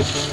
you.